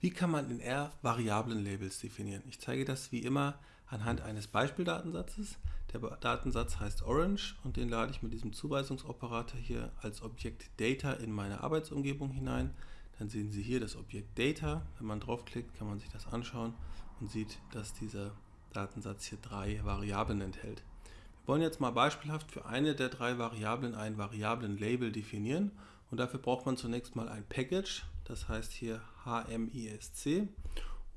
Wie kann man in R Variablen-Labels definieren? Ich zeige das wie immer anhand eines Beispieldatensatzes. Der Datensatz heißt Orange und den lade ich mit diesem Zuweisungsoperator hier als Objekt Data in meine Arbeitsumgebung hinein. Dann sehen Sie hier das Objekt Data. Wenn man draufklickt, kann man sich das anschauen und sieht, dass dieser Datensatz hier drei Variablen enthält. Wir wollen jetzt mal beispielhaft für eine der drei Variablen ein Variablen-Label definieren und dafür braucht man zunächst mal ein Package, das heißt hier HMISC.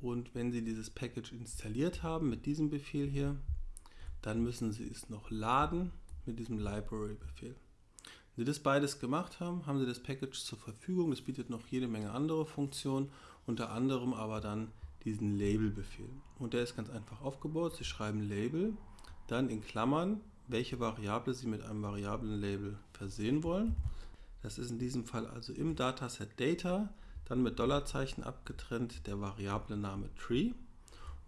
Und wenn Sie dieses Package installiert haben mit diesem Befehl hier, dann müssen Sie es noch laden mit diesem Library-Befehl. Wenn Sie das beides gemacht haben, haben Sie das Package zur Verfügung. Das bietet noch jede Menge andere Funktionen, unter anderem aber dann diesen Label-Befehl. Und der ist ganz einfach aufgebaut. Sie schreiben Label, dann in Klammern, welche Variable Sie mit einem Variablen-Label versehen wollen. Das ist in diesem Fall also im Dataset Data, dann mit Dollarzeichen abgetrennt der Variablename Tree.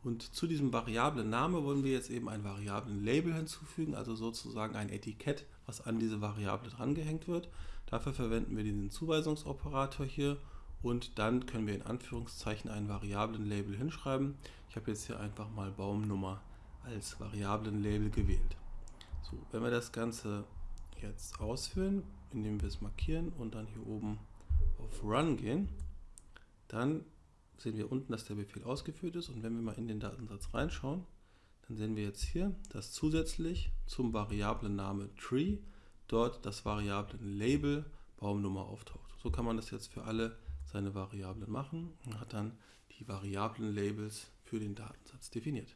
Und zu diesem Variablen-Name wollen wir jetzt eben ein Variablen-Label hinzufügen, also sozusagen ein Etikett, was an diese Variable drangehängt wird. Dafür verwenden wir diesen Zuweisungsoperator hier und dann können wir in Anführungszeichen ein Variablen-Label hinschreiben. Ich habe jetzt hier einfach mal Baumnummer als Variablen-Label gewählt. So, wenn wir das Ganze jetzt ausführen, indem wir es markieren und dann hier oben auf Run gehen, dann sehen wir unten, dass der Befehl ausgeführt ist und wenn wir mal in den Datensatz reinschauen, dann sehen wir jetzt hier, dass zusätzlich zum Variablen-Name Tree dort das Variablen-Label Baumnummer auftaucht. So kann man das jetzt für alle seine Variablen machen und hat dann die Variablen-Labels für den Datensatz definiert.